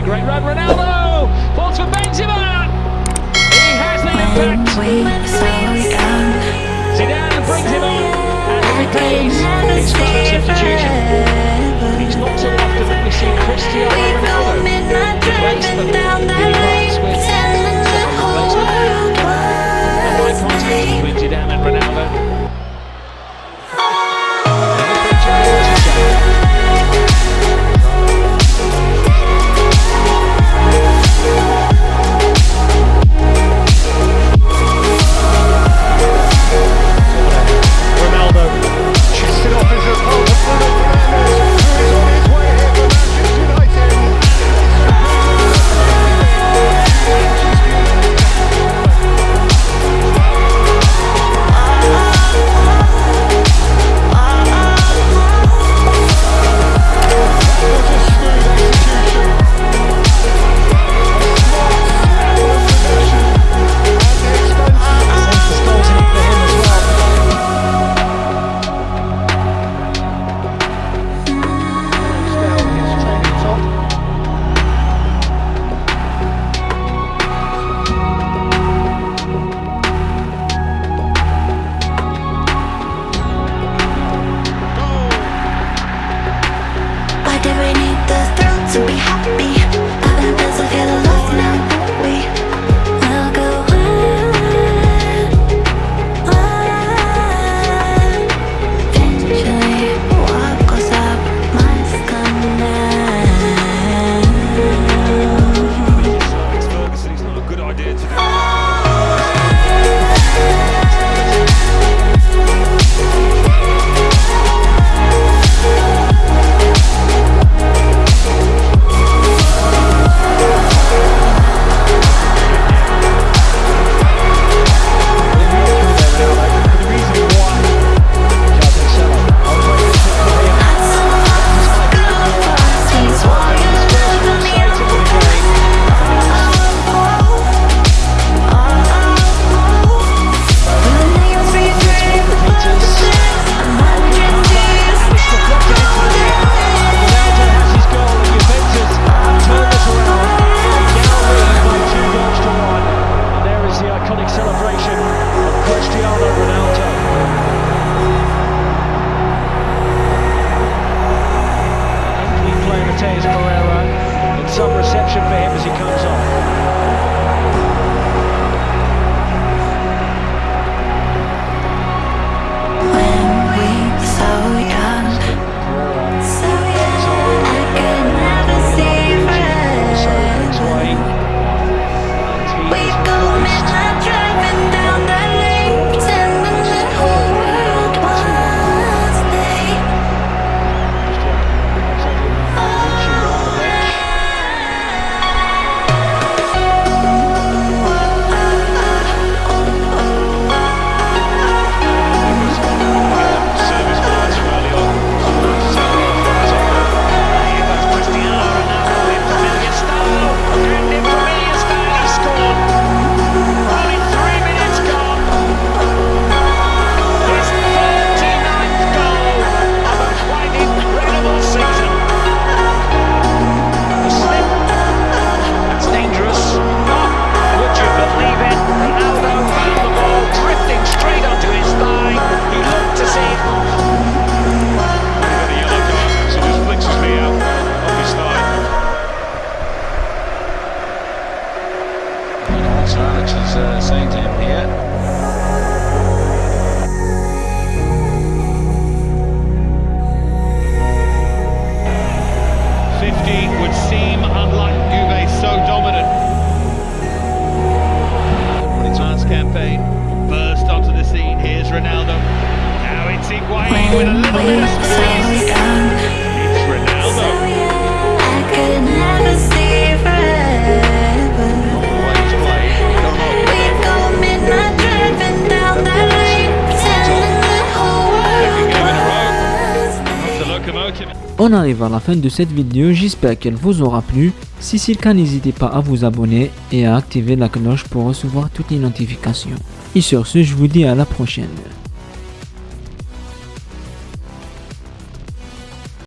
a great run. Ronaldo Benzema. He has the impact. Zidane brings him on and he pays. On arrive à la fin de cette vidéo, j'espère qu'elle vous aura plu. Si c'est le cas, n'hésitez pas à vous abonner et à activer la cloche pour recevoir toutes les notifications. Et sur ce, je vous dis à la prochaine.